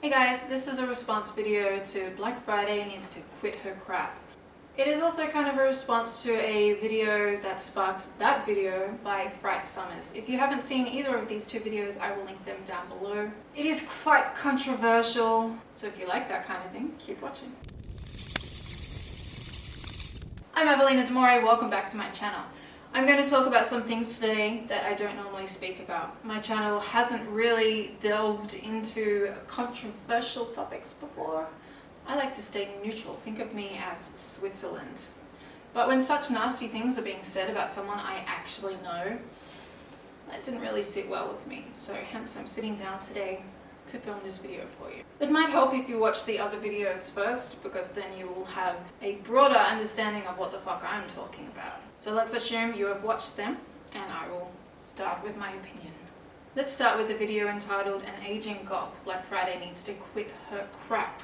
Hey guys, this is a response video to Black Friday needs to quit her crap. It is also kind of a response to a video that sparked that video by Fright Summers. If you haven't seen either of these two videos, I will link them down below. It is quite controversial, so if you like that kind of thing, keep watching. I'm Evelina Demore, welcome back to my channel. I'm going to talk about some things today that I don't normally speak about. My channel hasn't really delved into controversial topics before. I like to stay neutral, think of me as Switzerland. But when such nasty things are being said about someone I actually know, that didn't really sit well with me. So hence I'm sitting down today to film this video for you. It might help if you watch the other videos first because then you will have a broader understanding of what the fuck I'm talking about. So let's assume you have watched them and I will start with my opinion. Let's start with the video entitled An Aging Goth Black Friday Needs to Quit Her Crap.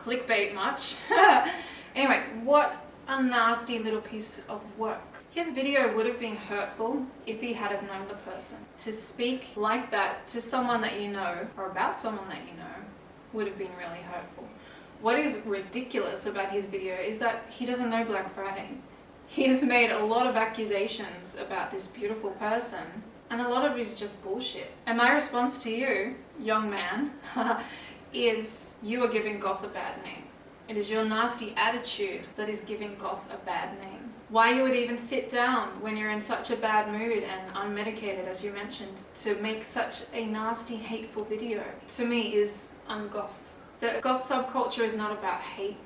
Clickbait much? anyway, what a nasty little piece of work. His video would have been hurtful if he had have known the person. To speak like that to someone that you know, or about someone that you know, would have been really hurtful. What is ridiculous about his video is that he doesn't know Black Friday. He has made a lot of accusations about this beautiful person, and a lot of it is just bullshit. And my response to you, young man, is you are giving goth a bad name. It is your nasty attitude that is giving goth a bad name why you would even sit down when you're in such a bad mood and unmedicated as you mentioned to make such a nasty hateful video to me is ungoth. The goth subculture is not about hate.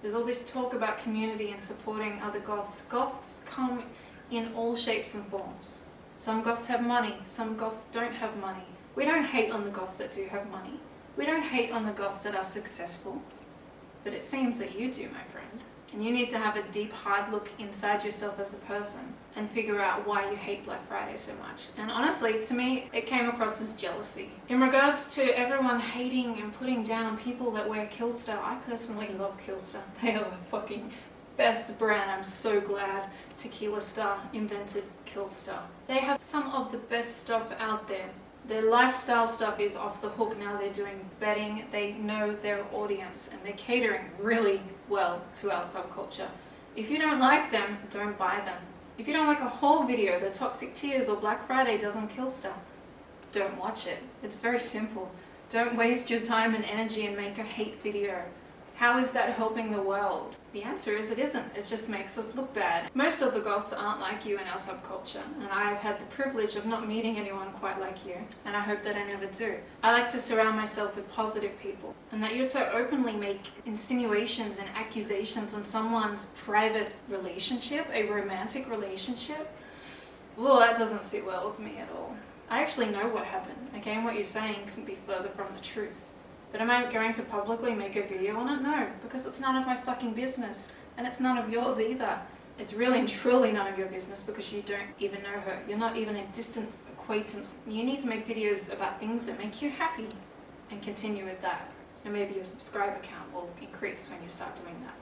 There's all this talk about community and supporting other goths. Goths come in all shapes and forms. Some goths have money, some goths don't have money. We don't hate on the goths that do have money. We don't hate on the goths that are successful. But it seems that you do, my friend. And you need to have a deep, hard look inside yourself as a person and figure out why you hate Black Friday so much. And honestly, to me, it came across as jealousy. In regards to everyone hating and putting down people that wear Killstar, I personally love Killstar. They are the fucking best brand. I'm so glad Tequila Star invented Killstar. They have some of the best stuff out there. Their lifestyle stuff is off the hook now. They're doing betting. They know their audience and they're catering really well to our subculture. If you don't like them, don't buy them. If you don't like a whole video, the Toxic Tears or Black Friday doesn't kill stuff, don't watch it. It's very simple. Don't waste your time and energy and make a hate video. How is that helping the world? The answer is it isn't. It just makes us look bad. Most of the goths aren't like you in our subculture, and I have had the privilege of not meeting anyone quite like you, and I hope that I never do. I like to surround myself with positive people, and that you so openly make insinuations and accusations on someone's private relationship, a romantic relationship, well, that doesn't sit well with me at all. I actually know what happened, okay, and what you're saying couldn't be further from the truth. But am I going to publicly make a video on it? No, because it's none of my fucking business. And it's none of yours either. It's really and truly none of your business because you don't even know her. You're not even a distant acquaintance. You need to make videos about things that make you happy and continue with that. And maybe your subscriber count will increase when you start doing that.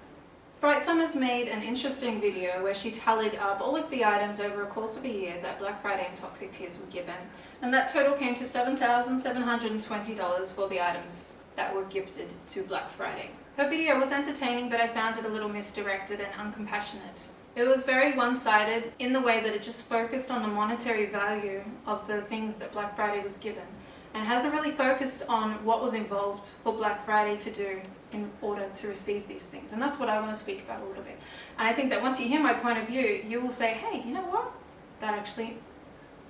Fright Summers made an interesting video where she tallied up all of the items over a course of a year that Black Friday and Toxic Tears were given, and that total came to $7,720 for the items that were gifted to Black Friday. Her video was entertaining but I found it a little misdirected and uncompassionate. It was very one-sided in the way that it just focused on the monetary value of the things that Black Friday was given and hasn't really focused on what was involved for Black Friday to do in order to receive these things. And that's what I want to speak about a little bit. And I think that once you hear my point of view, you will say, hey, you know what? That actually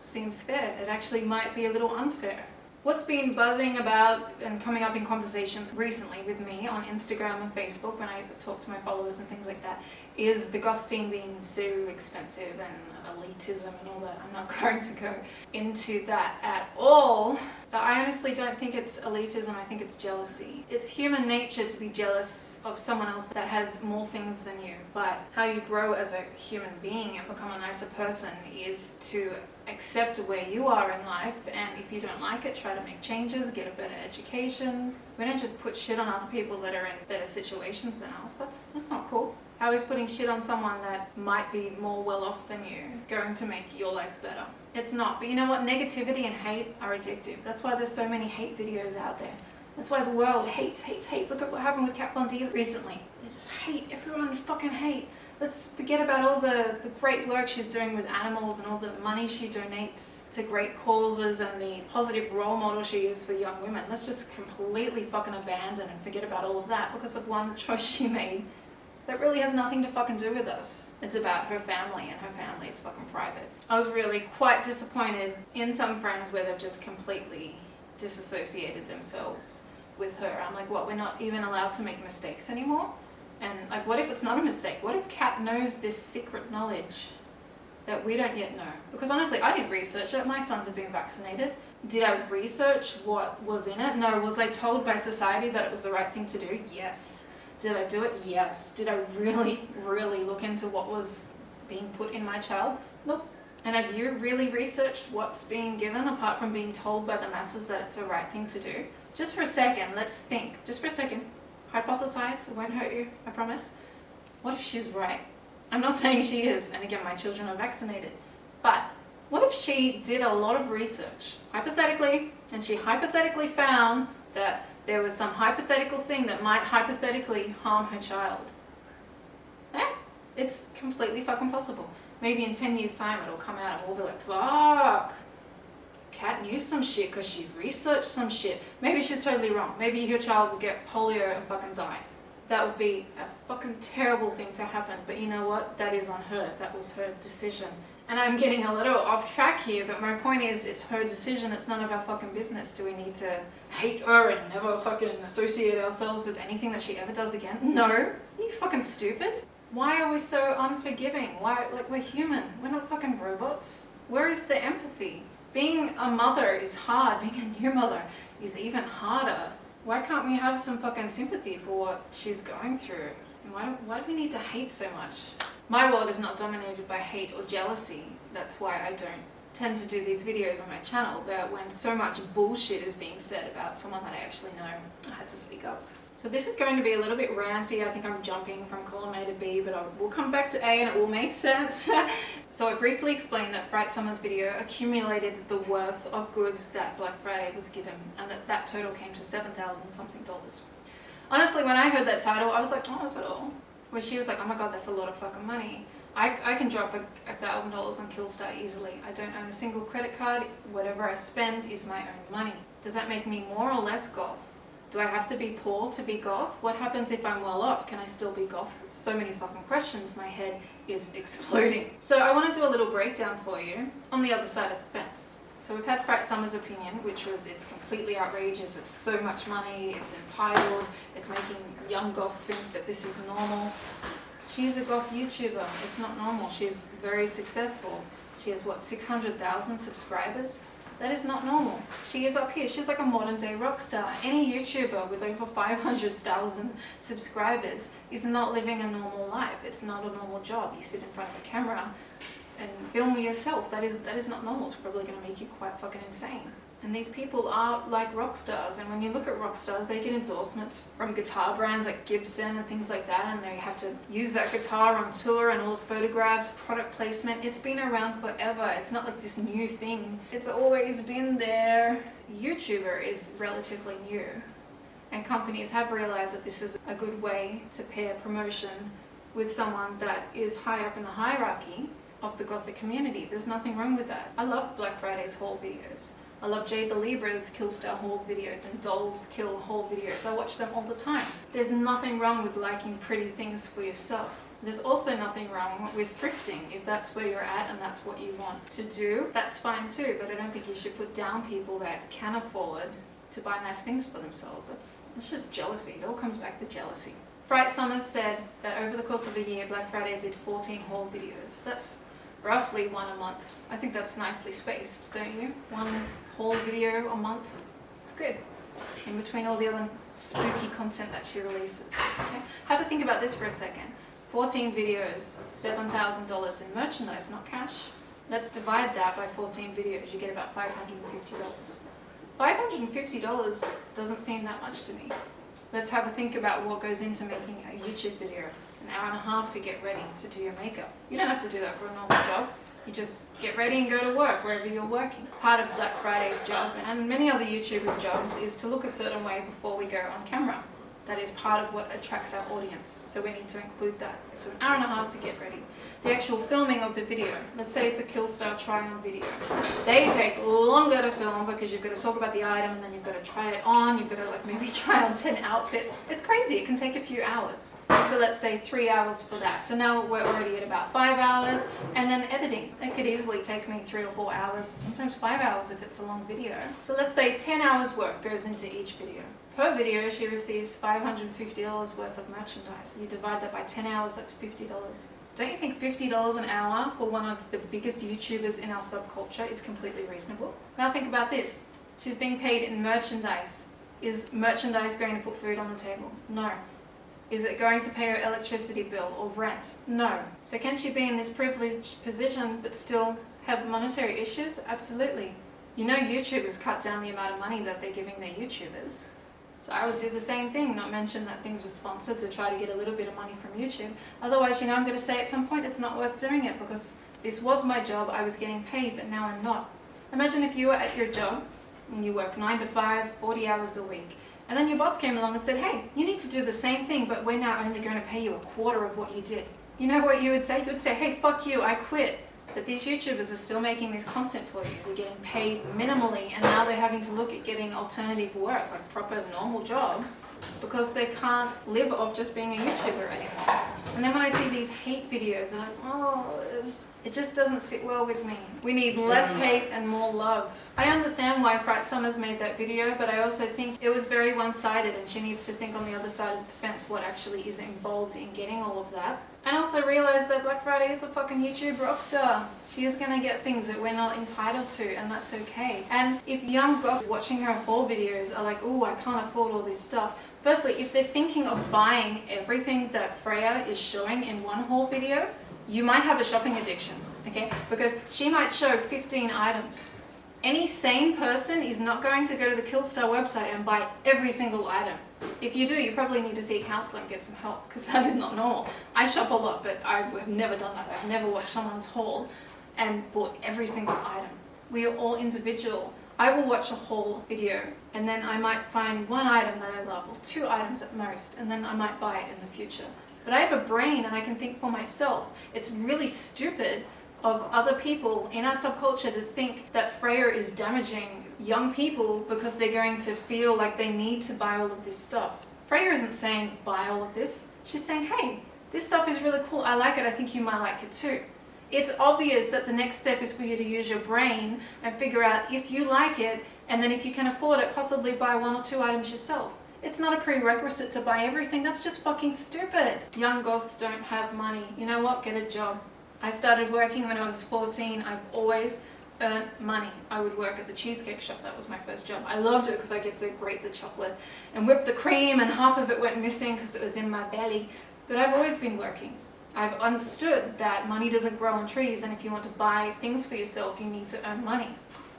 seems fair. It actually might be a little unfair. What's been buzzing about and coming up in conversations recently with me on Instagram and Facebook when I talk to my followers and things like that is the goth scene being so expensive and elitism and all that. I'm not going to go into that at all. I honestly don't think it's elitism, I think it's jealousy. It's human nature to be jealous of someone else that has more things than you, but how you grow as a human being and become a nicer person is to accept where you are in life and if you don't like it try to make changes get a better education. We don't just put shit on other people that are in better situations than us that's that's not cool. How is putting shit on someone that might be more well off than you going to make your life better? It's not but you know what? Negativity and hate are addictive. That's why there's so many hate videos out there. That's why the world hates, hates, hates. Look at what happened with Kat Von D recently. They just hate, everyone fucking hate. Let's forget about all the, the great work she's doing with animals and all the money she donates to great causes and the positive role model she is for young women. Let's just completely fucking abandon and forget about all of that because of one choice she made that really has nothing to fucking do with us. It's about her family and her family is fucking private. I was really quite disappointed in some friends where they've just completely disassociated themselves with her. I'm like, what, we're not even allowed to make mistakes anymore? And like, what if it's not a mistake? What if Kat knows this secret knowledge that we don't yet know? Because honestly, I didn't research it. My sons have been vaccinated. Did I research what was in it? No. Was I told by society that it was the right thing to do? Yes. Did I do it? Yes. Did I really, really look into what was being put in my child? Nope. And have you really researched what's being given apart from being told by the masses that it's the right thing to do? Just for a second, let's think. Just for a second. Hypothesize. It won't hurt you, I promise. What if she's right? I'm not saying she is, and again, my children are vaccinated. But what if she did a lot of research, hypothetically, and she hypothetically found that there was some hypothetical thing that might hypothetically harm her child? Yeah, it's completely fucking possible. Maybe in 10 years time it'll come out and we'll be like, fuck, Kat knew some shit because she researched some shit. Maybe she's totally wrong. Maybe your child will get polio and fucking die. That would be a fucking terrible thing to happen. But you know what? That is on her. That was her decision. And I'm getting a little off track here, but my point is, it's her decision. It's none of our fucking business. Do we need to hate her and never fucking associate ourselves with anything that she ever does again? No. Are you fucking stupid? Why are we so unforgiving? Why, like, we're human. We're not fucking robots. Where is the empathy? Being a mother is hard. Being a new mother is even harder. Why can't we have some fucking sympathy for what she's going through? why do, why do we need to hate so much? My world is not dominated by hate or jealousy. That's why I don't tend to do these videos on my channel, but when so much bullshit is being said about someone that I actually know, I had to speak up. So this is going to be a little bit ranty. I think I'm jumping from column A to B, but I will come back to A and it will make sense. so I briefly explained that Fright Summer's video accumulated the worth of goods that Black Friday was given, and that that total came to 7,000 something dollars. Honestly, when I heard that title, I was like, oh, is that all? Where she was like, oh my god, that's a lot of fucking money. I, I can drop a thousand dollars on Killstar easily. I don't own a single credit card. Whatever I spend is my own money. Does that make me more or less goth? Do I have to be poor to be goth? What happens if I'm well off? Can I still be goth? So many fucking questions. My head is exploding. So I want to do a little breakdown for you on the other side of the fence. So we've had Fright Summer's opinion, which was it's completely outrageous, it's so much money, it's entitled, it's making young goths think that this is normal. She's a goth YouTuber, it's not normal, she's very successful. She has what, 600,000 subscribers? That is not normal. She is up here. She's like a modern day rock star. Any YouTuber with over 500,000 subscribers is not living a normal life. It's not a normal job. You sit in front of a camera and film yourself. That is, that is not normal. It's probably going to make you quite fucking insane. And these people are like rock stars. And when you look at rock stars, they get endorsements from guitar brands like Gibson and things like that. And they have to use that guitar on tour and all the photographs, product placement. It's been around forever. It's not like this new thing. It's always been there. YouTuber is relatively new. And companies have realized that this is a good way to pair promotion with someone that is high up in the hierarchy of the Gothic community. There's nothing wrong with that. I love Black Friday's haul videos. I love Jade the Libra's Killstar haul videos and Dolls Kill haul videos. I watch them all the time. There's nothing wrong with liking pretty things for yourself. There's also nothing wrong with thrifting. If that's where you're at and that's what you want to do, that's fine too. But I don't think you should put down people that can afford to buy nice things for themselves. That's, that's just jealousy. It all comes back to jealousy. Fright Summers said that over the course of a year, Black Friday did 14 haul videos. That's roughly one a month. I think that's nicely spaced, don't you? One whole video a month. It's good. In between all the other spooky content that she releases. Okay? Have a think about this for a second. 14 videos, $7,000 in merchandise, not cash. Let's divide that by 14 videos. You get about $550. $550 doesn't seem that much to me. Let's have a think about what goes into making a YouTube video. An hour and a half to get ready to do your makeup. You don't have to do that for a normal job. You just get ready and go to work wherever you're working. Part of Black Friday's job and many other YouTubers' jobs is to look a certain way before we go on camera. That is part of what attracts our audience. So we need to include that. So an hour and a half to get ready. The actual filming of the video, let's say it's a Killstar try-on video. They take longer to film because you've got to talk about the item and then you've got to try it on, you've got to like maybe try on 10 outfits. It's crazy, it can take a few hours. So let's say three hours for that. So now we're already at about five hours and then editing. It could easily take me three or four hours, sometimes five hours if it's a long video. So let's say 10 hours work goes into each video. Per video, she receives $550 worth of merchandise. You divide that by 10 hours, that's $50. Don't you think $50 an hour for one of the biggest YouTubers in our subculture is completely reasonable? Now think about this. She's being paid in merchandise. Is merchandise going to put food on the table? No. Is it going to pay her electricity bill or rent? No. So can she be in this privileged position but still have monetary issues? Absolutely. You know YouTubers cut down the amount of money that they're giving their YouTubers. So I would do the same thing, not mention that things were sponsored to try to get a little bit of money from YouTube. Otherwise, you know, I'm going to say at some point it's not worth doing it because this was my job, I was getting paid, but now I'm not. Imagine if you were at your job and you work 9 to 5, 40 hours a week, and then your boss came along and said, hey, you need to do the same thing, but we're now only going to pay you a quarter of what you did. You know what you would say? You would say, hey, fuck you, I quit. But these YouTubers are still making this content for you. They're getting paid minimally and now they're having to look at getting alternative work, like proper normal jobs, because they can't live off just being a YouTuber anymore. And then when I see these hate videos, they're like, oh, it just doesn't sit well with me. We need less hate and more love. I understand why Fright Summers made that video, but I also think it was very one-sided and she needs to think on the other side of the fence what actually is involved in getting all of that. And also realize that Black Friday is a fucking YouTube rockstar. She is gonna get things that we're not entitled to and that's okay. And if young goths watching her haul videos are like, oh, I can't afford all this stuff. Firstly, if they're thinking of buying everything that Freya is showing in one haul video, you might have a shopping addiction, okay? Because she might show 15 items. Any sane person is not going to go to the Killstar website and buy every single item. If you do, you probably need to see a counsellor and get some help because that is not normal. I shop a lot, but I have never done that. I've never watched someone's haul and bought every single item. We are all individual. I will watch a whole video and then I might find one item that I love or two items at most and then I might buy it in the future. But I have a brain and I can think for myself. It's really stupid of other people in our subculture to think that Freya is damaging young people because they're going to feel like they need to buy all of this stuff. Freya isn't saying buy all of this. She's saying, hey, this stuff is really cool. I like it. I think you might like it too. It's obvious that the next step is for you to use your brain and figure out if you like it and then if you can afford it, possibly buy one or two items yourself. It's not a prerequisite to buy everything. That's just fucking stupid. Young goths don't have money. You know what? Get a job. I started working when I was 14. I've always earned money. I would work at the cheesecake shop. That was my first job. I loved it because I get to grate the chocolate and whip the cream and half of it went missing because it was in my belly. But I've always been working. I've understood that money doesn't grow on trees and if you want to buy things for yourself, you need to earn money.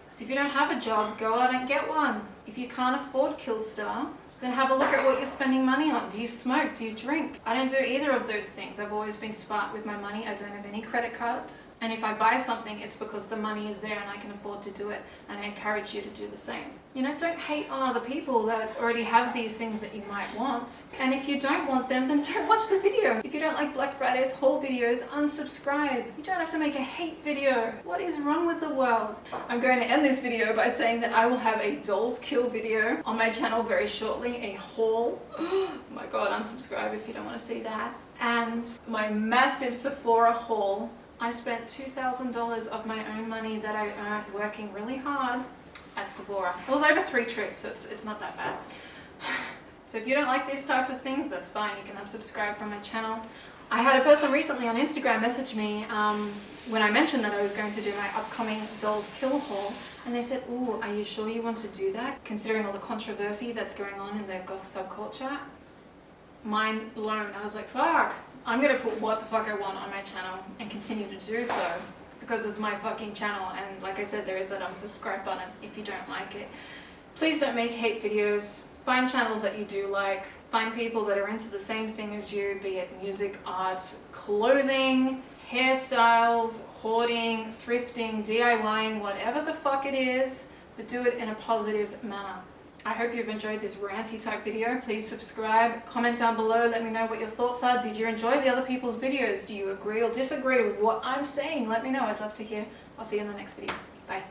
So if you don't have a job, go out and get one. If you can't afford Killstar, then have a look at what you're spending money on. Do you smoke? Do you drink? I don't do either of those things. I've always been smart with my money. I don't have any credit cards. And if I buy something, it's because the money is there and I can afford to do it. And I encourage you to do the same. You know, don't hate on other people that already have these things that you might want. And if you don't want them, then don't watch the video. If you don't like Black Friday's haul videos, unsubscribe. You don't have to make a hate video. What is wrong with the world? I'm going to end this video by saying that I will have a Dolls Kill video on my channel very shortly, a haul. Oh my god, unsubscribe if you don't want to see that. And my massive Sephora haul. I spent $2,000 of my own money that I earned working really hard at Sephora. It was over three trips, so it's, it's not that bad. So if you don't like these type of things, that's fine. You can unsubscribe from my channel. I had a person recently on Instagram message me um, when I mentioned that I was going to do my upcoming Dolls Kill haul and they said, ooh, are you sure you want to do that? Considering all the controversy that's going on in the goth subculture. Mind blown. I was like, fuck, I'm going to put what the fuck I want on my channel and continue to do so because it's my fucking channel and like I said there is that unsubscribe button if you don't like it. Please don't make hate videos. Find channels that you do like. Find people that are into the same thing as you, be it music, art, clothing, hairstyles, hoarding, thrifting, DIYing, whatever the fuck it is, but do it in a positive manner. I hope you've enjoyed this ranty type video. Please subscribe, comment down below, let me know what your thoughts are. Did you enjoy the other people's videos? Do you agree or disagree with what I'm saying? Let me know, I'd love to hear. I'll see you in the next video. Bye.